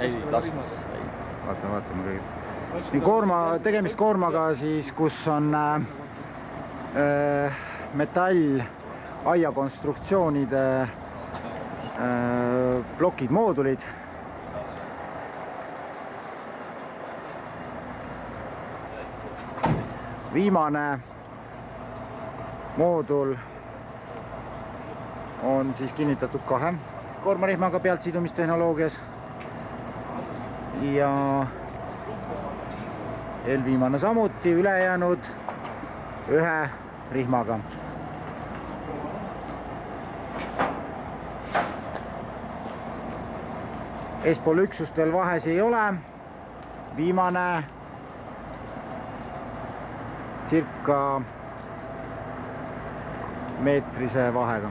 ei, las, ei. vaatame, vaatame kõigepealt. nii koorma, tegemist koormaga siis, kus on äh, äh, metall aiakonstruktsioonide äh, plokid, moodulid. viimane moodul on siis kinnitatud kahe koormarihmaga pealtsidumistehnoloogias ja eelviimane samuti, ülejäänud ühe rihmaga. eespool üksustel vahes ei ole, viimane circa meetrise vahega